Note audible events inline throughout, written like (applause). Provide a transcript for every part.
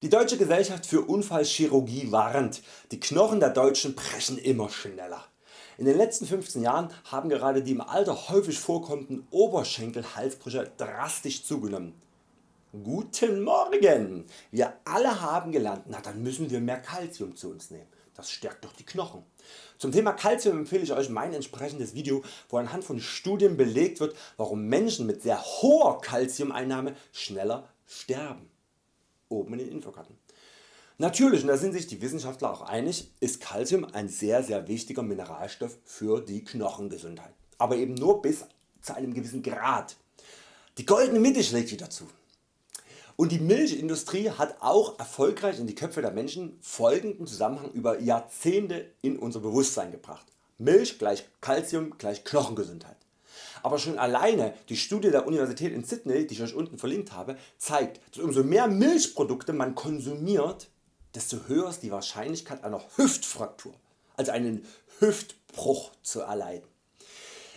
Die Deutsche Gesellschaft für Unfallchirurgie warnt, die Knochen der Deutschen brechen immer schneller. In den letzten 15 Jahren haben gerade die im Alter häufig vorkommenden Oberschenkel-Halsbrüche drastisch zugenommen. Guten Morgen! Wir alle haben gelernt, na dann müssen wir mehr Calcium zu uns nehmen. Das stärkt doch die Knochen. Zum Thema Calcium empfehle ich Euch mein entsprechendes Video wo anhand von Studien belegt wird warum Menschen mit sehr hoher Calciumeinnahme schneller sterben oben in den Infokarten. Natürlich, und da sind sich die Wissenschaftler auch einig, ist Calcium ein sehr sehr wichtiger Mineralstoff für die Knochengesundheit, aber eben nur bis zu einem gewissen Grad. Die goldene Mitte schlägt wieder zu. Und die Milchindustrie hat auch erfolgreich in die Köpfe der Menschen folgenden Zusammenhang über Jahrzehnte in unser Bewusstsein gebracht. Milch gleich Calcium gleich Knochengesundheit. Aber schon alleine die Studie der Universität in Sydney, die ich Euch unten verlinkt habe, zeigt, dass umso mehr Milchprodukte man konsumiert, desto höher ist die Wahrscheinlichkeit einer Hüftfraktur, also einen Hüftbruch zu erleiden.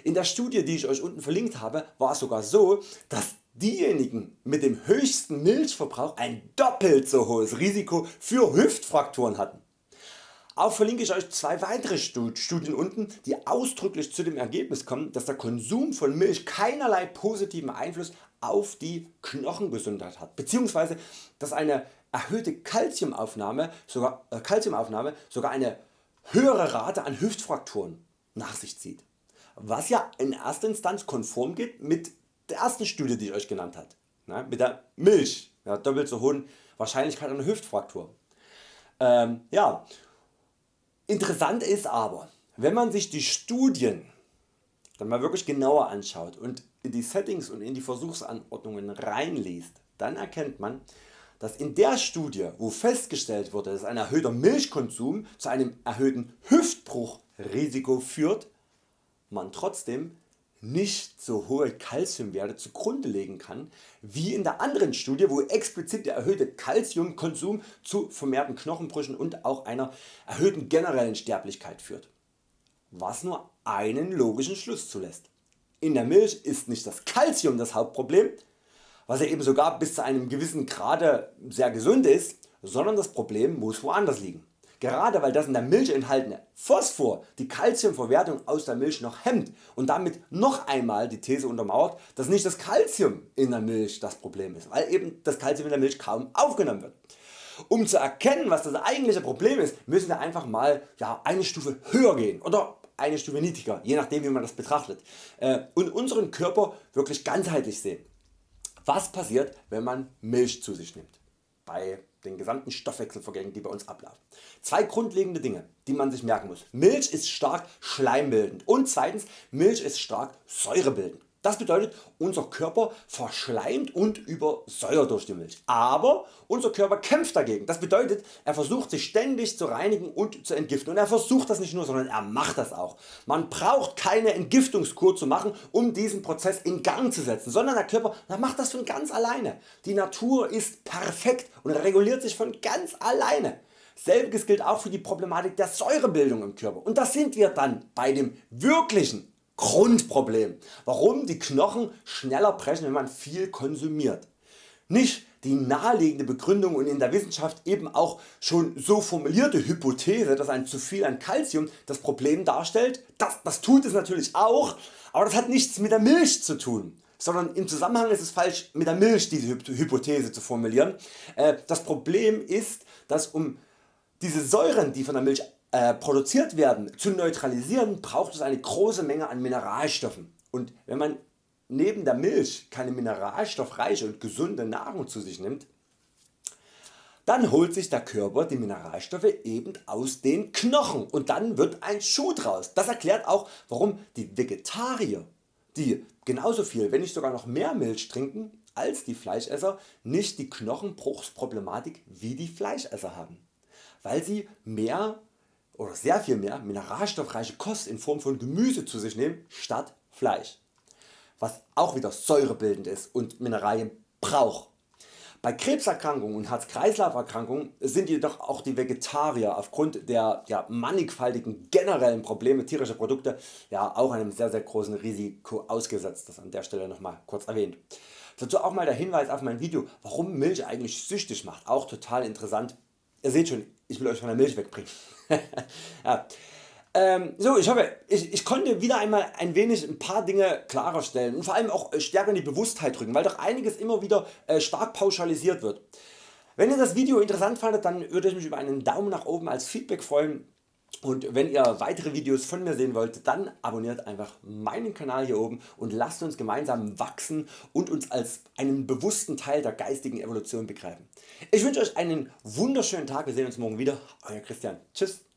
In der Studie die ich Euch unten verlinkt habe war es sogar so, dass diejenigen mit dem höchsten Milchverbrauch ein doppelt so hohes Risiko für Hüftfrakturen hatten. Auch verlinke ich Euch zwei weitere Studien unten die ausdrücklich zu dem Ergebnis kommen dass der Konsum von Milch keinerlei positiven Einfluss auf die Knochengesundheit hat bzw. dass eine erhöhte Calciumaufnahme sogar, äh, Calciumaufnahme sogar eine höhere Rate an Hüftfrakturen nach sich zieht, was ja in erster Instanz konform geht mit der ersten Studie die ich Euch genannt habe, ne, mit der Milch, ja, doppelt so hohen Wahrscheinlichkeit einer Hüftfraktur. Ähm, ja, Interessant ist aber, wenn man sich die Studien dann mal wirklich genauer anschaut und in die Settings und in die Versuchsanordnungen reinliest, dann erkennt man, dass in der Studie wo festgestellt wurde dass ein erhöhter Milchkonsum zu einem erhöhten Hüftbruchrisiko führt, man trotzdem nicht so hohe Calciumwerte zugrunde legen kann wie in der anderen Studie wo explizit der erhöhte Calciumkonsum zu vermehrten Knochenbrüchen und auch einer erhöhten generellen Sterblichkeit führt, was nur einen logischen Schluss zulässt. In der Milch ist nicht das Calcium das Hauptproblem, was ja eben sogar bis zu einem gewissen Grade sehr gesund ist, sondern das Problem muss woanders liegen. Gerade weil das in der Milch enthaltene Phosphor die Calciumverwertung aus der Milch noch hemmt und damit noch einmal die These untermauert, dass nicht das Calcium in der Milch das Problem ist, weil eben das Calcium in der Milch kaum aufgenommen wird. Um zu erkennen was das eigentliche Problem ist, müssen wir einfach mal ja, eine Stufe höher gehen oder eine Stufe niedriger, je nachdem wie man das betrachtet äh, und unseren Körper wirklich ganzheitlich sehen. Was passiert wenn man Milch zu sich nimmt? Bei den gesamten Stoffwechselvorgängen die bei uns ablaufen. Zwei grundlegende Dinge die man sich merken muss. Milch ist stark schleimbildend und zweitens Milch ist stark säurebildend. Das bedeutet unser Körper verschleimt und übersäuert durch die Milch. Aber unser Körper kämpft dagegen. Das bedeutet er versucht sich ständig zu reinigen und zu entgiften und er versucht das nicht nur sondern er macht das auch. Man braucht keine Entgiftungskur zu machen um diesen Prozess in Gang zu setzen, sondern der Körper macht das von ganz alleine. Die Natur ist perfekt und reguliert sich von ganz alleine. Selbiges gilt auch für die Problematik der Säurebildung im Körper und das sind wir dann bei dem wirklichen Grundproblem, warum die Knochen schneller brechen wenn man viel konsumiert. Nicht die naheliegende Begründung und in der Wissenschaft eben auch schon so formulierte Hypothese, dass ein zu viel an Calcium das Problem darstellt, das, das tut es natürlich auch, aber das hat nichts mit der Milch zu tun sondern im Zusammenhang ist es falsch mit der Milch diese Hypothese zu formulieren. Äh, das Problem ist dass um diese Säuren die von der Milch äh, produziert werden zu neutralisieren braucht es eine große Menge an Mineralstoffen und wenn man neben der Milch keine mineralstoffreiche und gesunde Nahrung zu sich nimmt, dann holt sich der Körper die Mineralstoffe eben aus den Knochen und dann wird ein Schuh draus. Das erklärt auch warum die Vegetarier, die genauso viel wenn nicht sogar noch mehr Milch trinken als die Fleischesser, nicht die Knochenbruchsproblematik wie die Fleischesser haben, weil sie mehr oder sehr viel mehr mineralstoffreiche Kost in Form von Gemüse zu sich nehmen statt Fleisch, was auch wieder säurebildend ist und Mineralien braucht. Bei Krebserkrankungen und Herz-Kreislauf-Erkrankungen sind jedoch auch die Vegetarier aufgrund der ja, mannigfaltigen generellen Probleme tierischer Produkte ja, auch einem sehr sehr großen Risiko ausgesetzt, das an der Stelle nochmal kurz erwähnt. Dazu auch mal der Hinweis auf mein Video warum Milch eigentlich süchtig macht, auch total interessant. Ihr seht schon, ich will Euch von der Milch wegbringen. (laughs) ja. Ähm, so, ich hoffe, ich, ich, konnte wieder einmal ein wenig ein paar Dinge klarer stellen und vor allem auch äh, stärker in die Bewusstheit drücken, weil doch einiges immer wieder äh, stark pauschalisiert wird. Wenn ihr das Video interessant fandet, dann würde ich mich über einen Daumen nach oben als Feedback freuen und wenn ihr weitere Videos von mir sehen wollt, dann abonniert einfach meinen Kanal hier oben und lasst uns gemeinsam wachsen und uns als einen bewussten Teil der geistigen Evolution begreifen. Ich wünsche Euch einen wunderschönen Tag, wir sehen uns morgen wieder. Euer Christian. Tschüss.